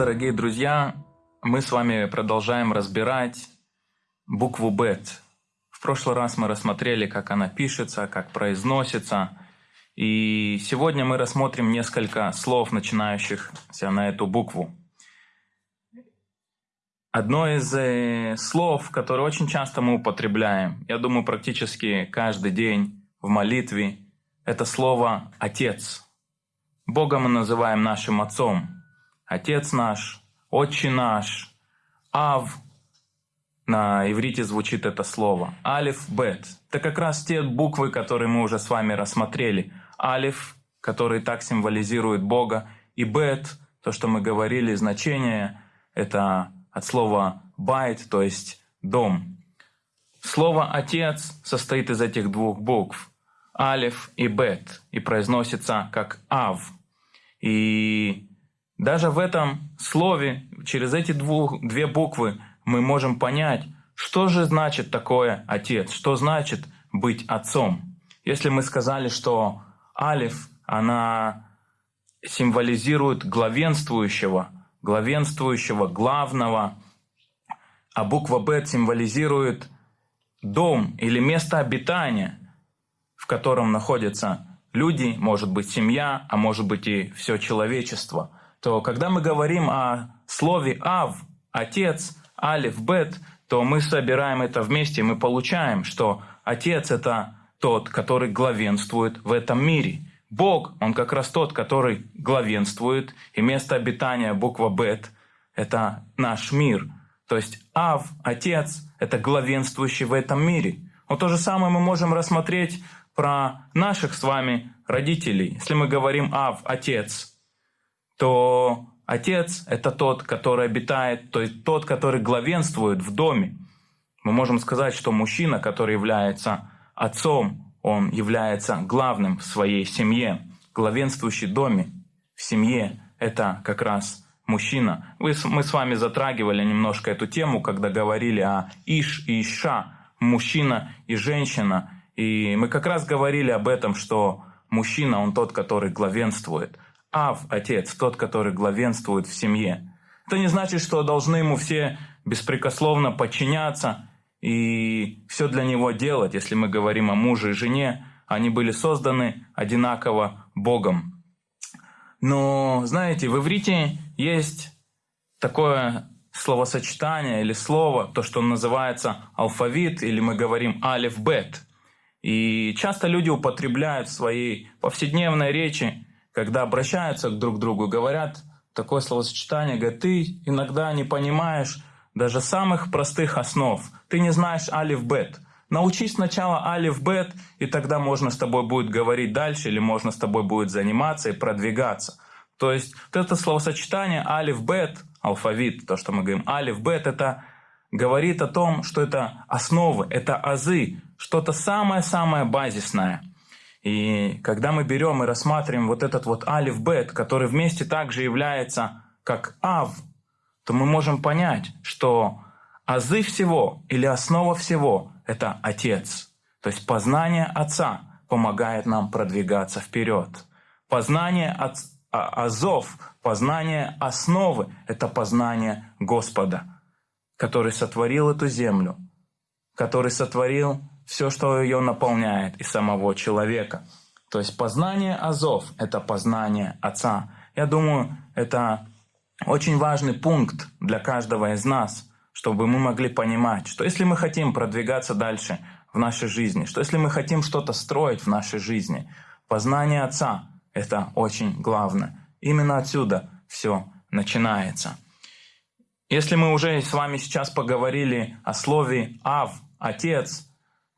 Дорогие друзья! Мы с вами продолжаем разбирать букву «бет». В прошлый раз мы рассмотрели, как она пишется, как произносится. И сегодня мы рассмотрим несколько слов, начинающихся на эту букву. Одно из э, слов, которое очень часто мы употребляем, я думаю, практически каждый день в молитве, это слово «отец». Бога мы называем нашим отцом. Отец наш, Отче наш, Ав. На иврите звучит это слово. Алиф, Бет. Это как раз те буквы, которые мы уже с вами рассмотрели. Алиф, который так символизирует Бога, и Бет, то, что мы говорили, значение, это от слова байт, то есть дом. Слово «отец» состоит из этих двух букв. Алиф и Бет, и произносится как Ав. И даже в этом слове, через эти двух, две буквы, мы можем понять, что же значит такое отец, что значит быть отцом. Если мы сказали, что алиф, она символизирует главенствующего, главенствующего, главного, а буква Б символизирует дом или место обитания, в котором находится люди, может быть семья, а может быть и все человечество, то когда мы говорим о слове «ав», «отец», «алиф», «бет», то мы собираем это вместе, мы получаем, что Отец – это тот, который главенствует в этом мире. Бог, Он как раз тот, который главенствует, и место обитания, буква «бет», это наш мир. То есть Ав, Отец – это главенствующий в этом мире. Вот то же самое мы можем рассмотреть про наших с вами родителей. Если мы говорим «Ав», «Отец», то отец – это тот, который обитает, то есть тот, который главенствует в доме. Мы можем сказать, что мужчина, который является отцом, он является главным в своей семье. Главенствующий в доме, в семье – это как раз мужчина. Вы, мы с вами затрагивали немножко эту тему, когда говорили о Иш и Иша, мужчина и женщина – и мы как раз говорили об этом, что мужчина, он тот, который главенствует. Ав, отец, тот, который главенствует в семье. Это не значит, что должны ему все беспрекословно подчиняться и все для него делать. Если мы говорим о муже и жене, они были созданы одинаково Богом. Но, знаете, в иврите есть такое словосочетание или слово, то, что называется алфавит, или мы говорим алиф-бет. И часто люди употребляют в своей повседневной речи, когда обращаются друг к другу, говорят такое словосочетание, говорят, ты иногда не понимаешь даже самых простых основ. Ты не знаешь алиф-бет. Научись сначала алиф-бет, и тогда можно с тобой будет говорить дальше, или можно с тобой будет заниматься и продвигаться. То есть вот это словосочетание алиф-бет, алфавит, то, что мы говорим, алиф-бет, это говорит о том, что это основы, это азы, что-то самое-самое базисное. И когда мы берем и рассматриваем вот этот вот алиф бет, который вместе также является как ав, то мы можем понять, что азы всего или основа всего – это Отец. То есть познание Отца помогает нам продвигаться вперед. Познание от, а, азов, познание основы – это познание Господа, который сотворил эту землю, который сотворил все, что ее наполняет, и самого человека. То есть познание азов – это познание Отца. Я думаю, это очень важный пункт для каждого из нас, чтобы мы могли понимать, что если мы хотим продвигаться дальше в нашей жизни, что если мы хотим что-то строить в нашей жизни, познание Отца – это очень главное. Именно отсюда все начинается. Если мы уже с вами сейчас поговорили о слове «ав», «отец»,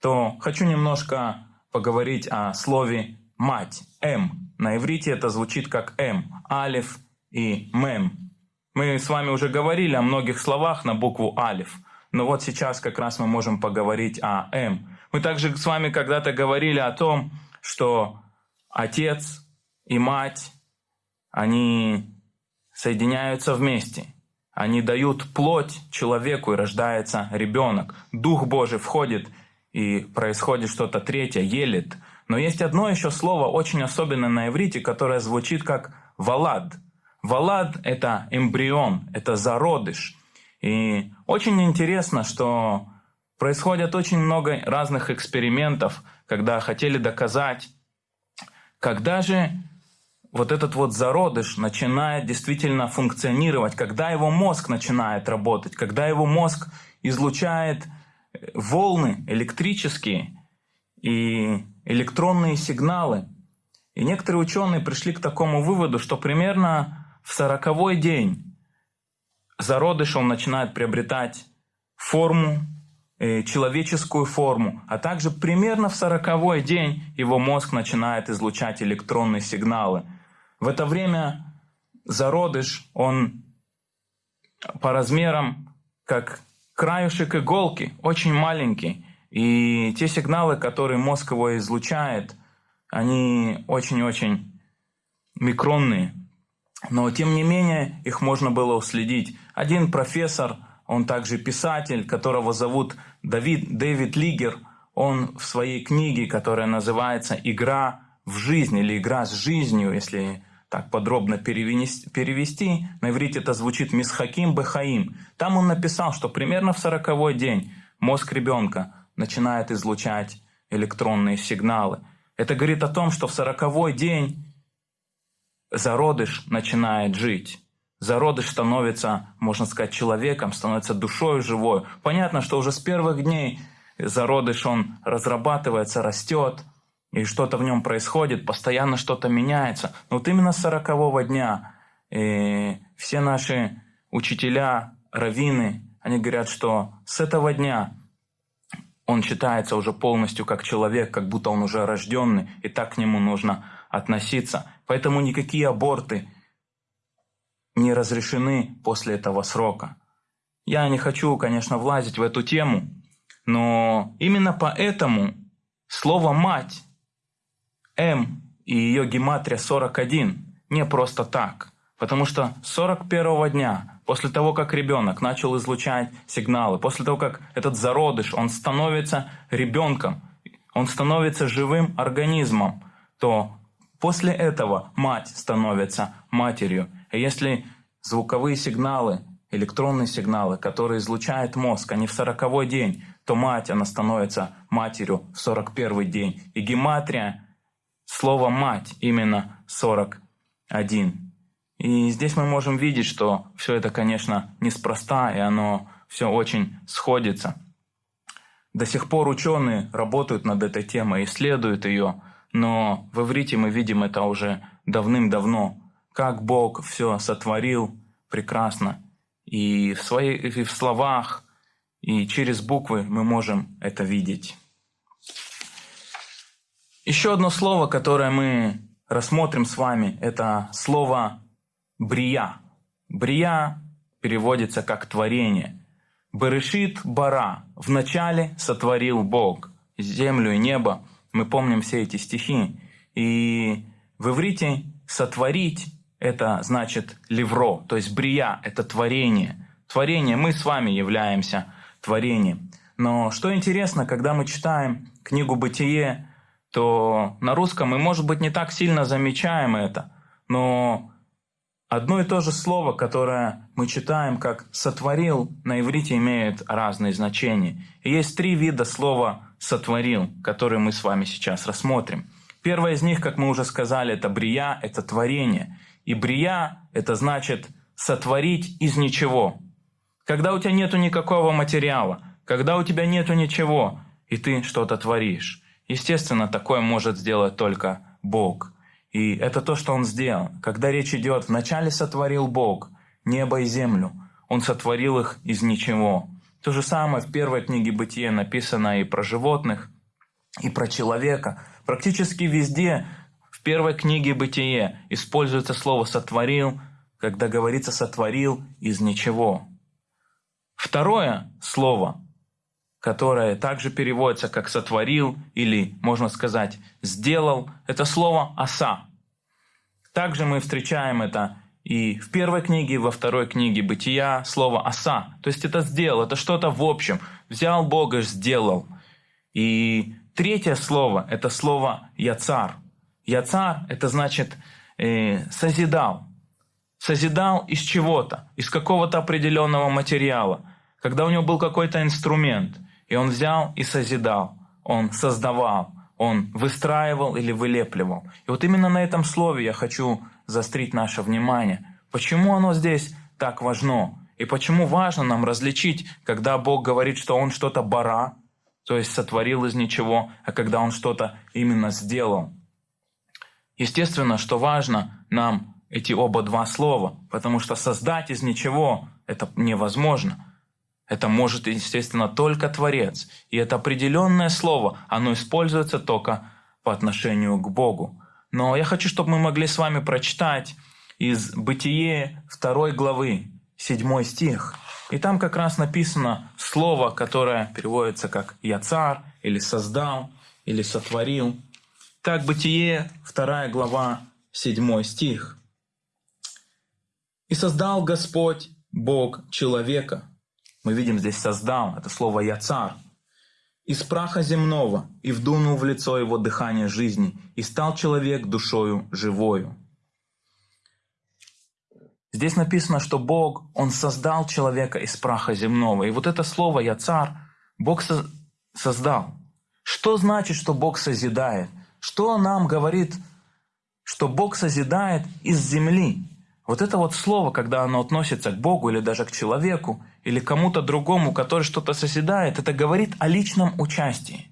то хочу немножко поговорить о слове «мать», «м». На иврите это звучит как «м», «алиф» и «мем». Мы с вами уже говорили о многих словах на букву «алиф», но вот сейчас как раз мы можем поговорить о «м». Мы также с вами когда-то говорили о том, что отец и мать, они соединяются вместе. Они дают плоть человеку, и рождается ребенок. Дух Божий входит и происходит что-то третье, елит. Но есть одно еще слово, очень особенное на иврите, которое звучит как «валад». Валад – это эмбрион, это зародыш. И очень интересно, что происходят очень много разных экспериментов, когда хотели доказать, когда же вот этот вот зародыш начинает действительно функционировать, когда его мозг начинает работать, когда его мозг излучает волны электрические и электронные сигналы. И некоторые ученые пришли к такому выводу, что примерно в сороковой день зародыш он начинает приобретать форму, э, человеческую форму, а также примерно в сороковой день его мозг начинает излучать электронные сигналы. В это время зародыш, он по размерам как краюшек иголки, очень маленький. И те сигналы, которые мозг его излучает, они очень-очень микронные. Но тем не менее их можно было уследить. Один профессор, он также писатель, которого зовут Давид, Дэвид Лигер, он в своей книге, которая называется «Игра в жизнь» или «Игра с жизнью», если так подробно перевести, перевести, на иврите это звучит «Мисхаким Бехаим». Там он написал, что примерно в сороковой день мозг ребенка начинает излучать электронные сигналы. Это говорит о том, что в сороковой день зародыш начинает жить. Зародыш становится, можно сказать, человеком, становится душой живой. Понятно, что уже с первых дней зародыш, он разрабатывается, растет, и что-то в нем происходит, постоянно что-то меняется. Но вот именно с сорокового дня и все наши учителя, раввины, они говорят, что с этого дня он считается уже полностью как человек, как будто он уже рожденный, и так к нему нужно относиться. Поэтому никакие аборты не разрешены после этого срока. Я не хочу, конечно, влазить в эту тему, но именно поэтому слово «мать» М и ее гематрия 41 не просто так. Потому что 41 дня, после того, как ребенок начал излучать сигналы, после того, как этот зародыш, он становится ребенком, он становится живым организмом, то После этого мать становится матерью. И если звуковые сигналы, электронные сигналы, которые излучает мозг, они в сороковой день, то мать, она становится матерью в сорок первый день. И гематрия, слово «мать» именно 41. И здесь мы можем видеть, что все это, конечно, неспроста, и оно все очень сходится. До сих пор ученые работают над этой темой, исследуют ее, но в иврите мы видим это уже давным-давно, как Бог все сотворил прекрасно. И в, своих, и в словах, и через буквы мы можем это видеть. Еще одно слово, которое мы рассмотрим с вами, это слово «брия». «Брия» переводится как «творение». «Берешит бара» – «вначале сотворил Бог» землю и небо. Мы помним все эти стихи. И в иврите «сотворить» — это значит «левро», то есть «брия» — это творение. Творение, мы с вами являемся творением. Но что интересно, когда мы читаем книгу «Бытие», то на русском мы, может быть, не так сильно замечаем это, но одно и то же слово, которое мы читаем как «сотворил», на иврите имеет разные значения. И есть три вида слова сотворил, который мы с вами сейчас рассмотрим. Первое из них, как мы уже сказали, это брия, это творение. И брия – это значит сотворить из ничего. Когда у тебя нету никакого материала, когда у тебя нету ничего, и ты что-то творишь. Естественно, такое может сделать только Бог. И это то, что Он сделал. Когда речь идет, вначале сотворил Бог небо и землю. Он сотворил их из ничего. То же самое в первой книге Бытия написано и про животных, и про человека. Практически везде в первой книге Бытие используется слово «сотворил», когда говорится «сотворил из ничего». Второе слово, которое также переводится как «сотворил» или, можно сказать, «сделал», это слово «оса». Также мы встречаем это и в первой книге, и во второй книге «Бытия» слово «оса». То есть это сделал, это что-то в общем. Взял Бога, сделал. И третье слово – это слово «яцар». «Яцар» – это значит э, «созидал». созидал из чего-то, из какого-то определенного материала, когда у него был какой-то инструмент, и он взял и созидал, он создавал, он выстраивал или вылепливал. И вот именно на этом слове я хочу заострить наше внимание. Почему оно здесь так важно? И почему важно нам различить, когда Бог говорит, что Он что-то бара, то есть сотворил из ничего, а когда Он что-то именно сделал. Естественно, что важно нам эти оба два слова, потому что создать из ничего – это невозможно. Это может, естественно, только Творец. И это определенное слово, оно используется только по отношению к Богу. Но я хочу, чтобы мы могли с вами прочитать из Бытие 2 главы, 7 стих. И там как раз написано слово, которое переводится как «я царь» или «создал» или «сотворил». Так, Бытие, 2 глава, 7 стих. «И создал Господь, Бог, человека». Мы видим здесь «создал», это слово «я царь». «Из праха земного, и вдунул в лицо его дыхание жизни, и стал человек душою живою». Здесь написано, что Бог, Он создал человека из праха земного. И вот это слово «я царь» Бог со создал. Что значит, что Бог созидает? Что нам говорит, что Бог созидает из земли? Вот это вот слово, когда оно относится к Богу или даже к человеку, или кому-то другому, который что-то созидает, это говорит о личном участии.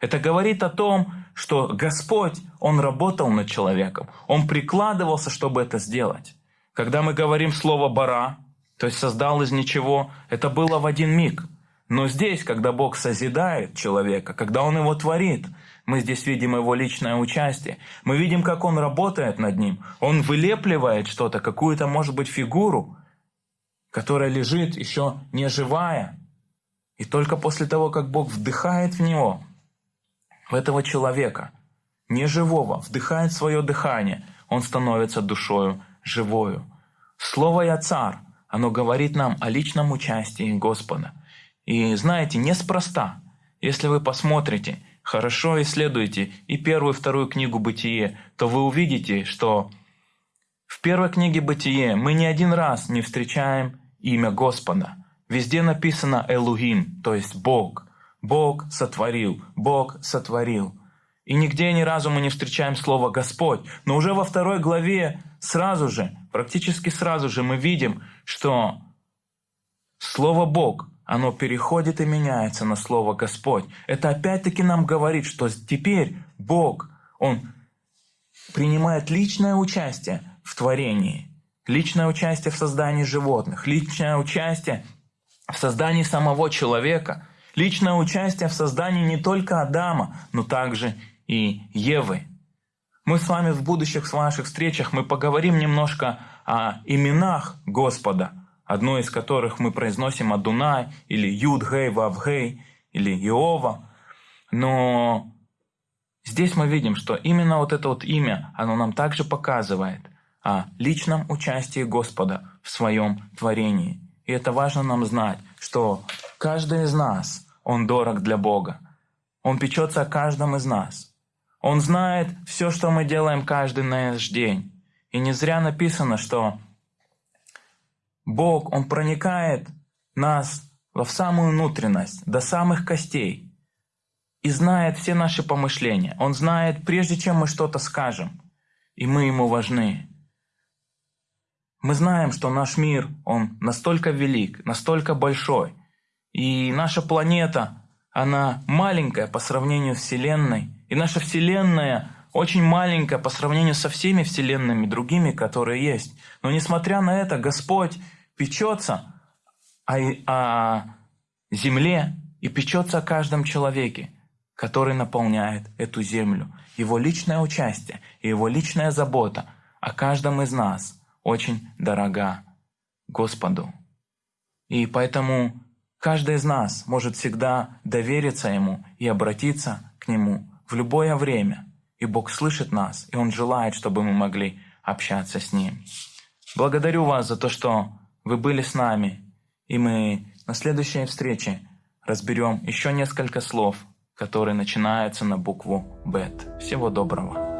Это говорит о том, что Господь, Он работал над человеком, Он прикладывался, чтобы это сделать. Когда мы говорим слово «бара», то есть создал из ничего, это было в один миг. Но здесь, когда Бог созидает человека, когда Он его творит, мы здесь видим его личное участие. Мы видим, как он работает над ним. Он вылепливает что-то, какую-то, может быть, фигуру, которая лежит еще не живая. И только после того, как Бог вдыхает в него, в этого человека, неживого, вдыхает свое дыхание, он становится душою живою. Слово «Я царь», оно говорит нам о личном участии Господа. И знаете, неспроста, если вы посмотрите, хорошо исследуете и первую, и вторую книгу «Бытие», то вы увидите, что в первой книге «Бытие» мы ни один раз не встречаем имя Господа. Везде написано «Элухим», то есть «Бог». Бог сотворил, Бог сотворил. И нигде ни разу мы не встречаем слово «Господь». Но уже во второй главе сразу же, практически сразу же мы видим, что слово «Бог» оно переходит и меняется на слово «Господь». Это опять-таки нам говорит, что теперь Бог, Он принимает личное участие в творении, личное участие в создании животных, личное участие в создании самого человека, личное участие в создании не только Адама, но также и Евы. Мы с вами в будущих ваших встречах мы поговорим немножко о именах Господа, одно из которых мы произносим Адунай, или Юд, Гей, Вав, Гей, или Иова. Но здесь мы видим, что именно вот это вот имя, оно нам также показывает о личном участии Господа в своем творении. И это важно нам знать, что каждый из нас, он дорог для Бога. Он печется о каждом из нас. Он знает все, что мы делаем каждый наш день. И не зря написано, что Бог, Он проникает нас в самую внутренность, до самых костей, и знает все наши помышления. Он знает, прежде чем мы что-то скажем, и мы Ему важны. Мы знаем, что наш мир, он настолько велик, настолько большой, и наша планета, она маленькая по сравнению с Вселенной, и наша Вселенная очень маленькая по сравнению со всеми Вселенными другими, которые есть. Но несмотря на это, Господь печется о, о земле и печется о каждом человеке, который наполняет эту землю. Его личное участие и его личная забота о каждом из нас очень дорога Господу. И поэтому каждый из нас может всегда довериться Ему и обратиться к Нему в любое время. И Бог слышит нас, и Он желает, чтобы мы могли общаться с Ним. Благодарю вас за то, что вы были с нами, и мы на следующей встрече разберем еще несколько слов, которые начинаются на букву «Бет». Всего доброго!